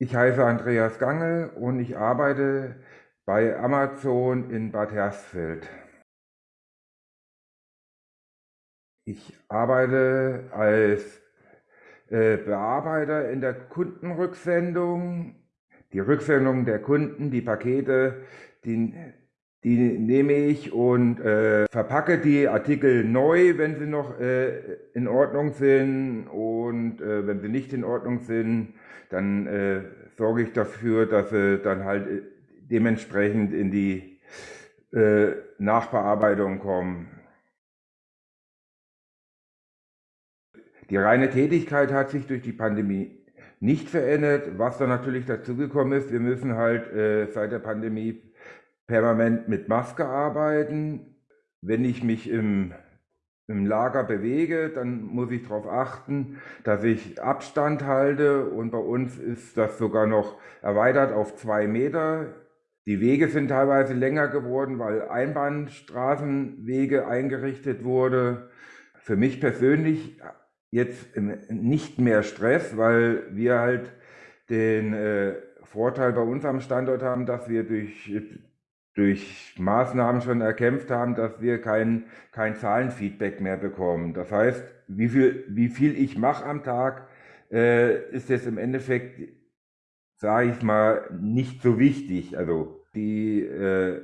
Ich heiße Andreas Gangel und ich arbeite bei Amazon in Bad Hersfeld. Ich arbeite als äh, Bearbeiter in der Kundenrücksendung. Die Rücksendung der Kunden, die Pakete, die, die nehme ich und äh, verpacke die Artikel neu, wenn sie noch äh, in Ordnung sind. Und äh, wenn sie nicht in Ordnung sind, dann äh, sorge ich dafür, dass sie dann halt äh, dementsprechend in die äh, Nachbearbeitung kommen. Die reine Tätigkeit hat sich durch die Pandemie nicht verändert. Was dann natürlich dazugekommen ist, wir müssen halt äh, seit der Pandemie permanent mit Maske arbeiten. Wenn ich mich im im Lager bewege, dann muss ich darauf achten, dass ich Abstand halte und bei uns ist das sogar noch erweitert auf zwei Meter. Die Wege sind teilweise länger geworden, weil Einbahnstraßenwege eingerichtet wurde. Für mich persönlich jetzt nicht mehr Stress, weil wir halt den äh, Vorteil bei uns am Standort haben, dass wir durch durch Maßnahmen schon erkämpft haben, dass wir kein, kein Zahlenfeedback mehr bekommen. Das heißt, wie viel, wie viel ich mache am Tag, äh, ist jetzt im Endeffekt, sage ich mal, nicht so wichtig. Also die äh,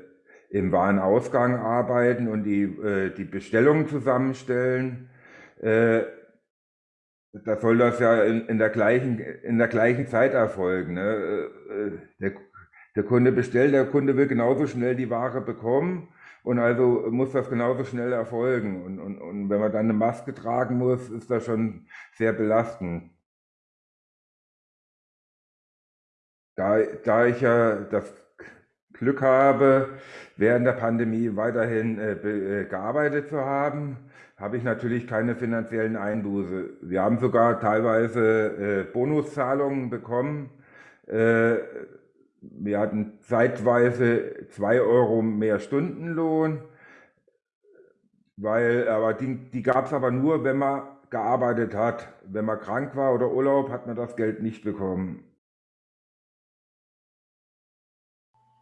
im Warenausgang arbeiten und die, äh, die Bestellungen zusammenstellen, äh, da soll das ja in, in, der gleichen, in der gleichen Zeit erfolgen. Ne? Äh, der, der Kunde bestellt, der Kunde will genauso schnell die Ware bekommen und also muss das genauso schnell erfolgen. Und, und, und wenn man dann eine Maske tragen muss, ist das schon sehr belastend. Da, da ich ja das Glück habe, während der Pandemie weiterhin äh, äh, gearbeitet zu haben, habe ich natürlich keine finanziellen Einbuße. Wir haben sogar teilweise äh, Bonuszahlungen bekommen. Äh, wir hatten zeitweise zwei Euro mehr Stundenlohn, weil, aber die, die gab es aber nur, wenn man gearbeitet hat. Wenn man krank war oder Urlaub, hat man das Geld nicht bekommen.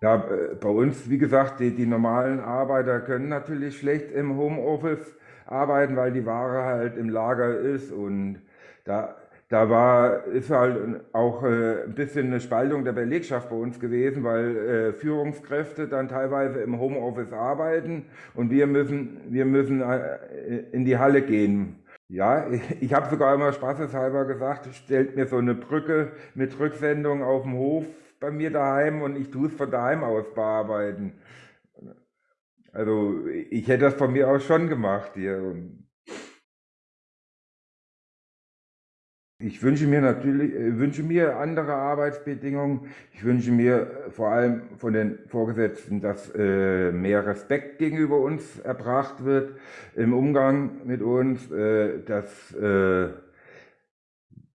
Ja, äh, bei uns, wie gesagt, die, die normalen Arbeiter können natürlich schlecht im Homeoffice arbeiten, weil die Ware halt im Lager ist und da da war, ist halt auch äh, ein bisschen eine Spaltung der Belegschaft bei uns gewesen, weil äh, Führungskräfte dann teilweise im Homeoffice arbeiten und wir müssen, wir müssen äh, in die Halle gehen. Ja, ich, ich habe sogar immer spaßeshalber gesagt, stellt mir so eine Brücke mit Rücksendung auf dem Hof bei mir daheim und ich tue es von daheim aus bearbeiten. Also ich hätte das von mir aus schon gemacht hier. Ich wünsche mir natürlich, äh, wünsche mir andere Arbeitsbedingungen. Ich wünsche mir vor allem von den Vorgesetzten, dass äh, mehr Respekt gegenüber uns erbracht wird im Umgang mit uns, äh, dass äh,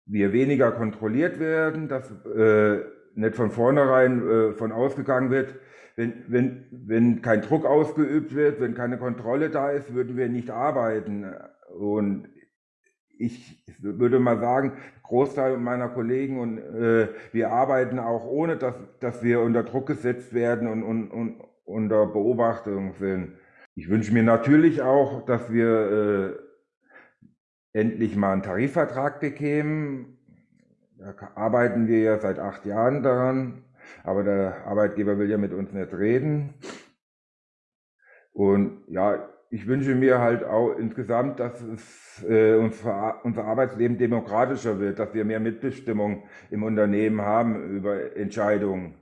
wir weniger kontrolliert werden, dass äh, nicht von vornherein äh, von ausgegangen wird, wenn, wenn, wenn kein Druck ausgeübt wird, wenn keine Kontrolle da ist, würden wir nicht arbeiten. Und ich würde mal sagen, Großteil meiner Kollegen und äh, wir arbeiten auch ohne, dass, dass wir unter Druck gesetzt werden und, und, und unter Beobachtung sind. Ich wünsche mir natürlich auch, dass wir äh, endlich mal einen Tarifvertrag bekämen. Da arbeiten wir ja seit acht Jahren daran, aber der Arbeitgeber will ja mit uns nicht reden. Und ja, ich wünsche mir halt auch insgesamt, dass es äh, unser, unser Arbeitsleben demokratischer wird, dass wir mehr Mitbestimmung im Unternehmen haben über Entscheidungen.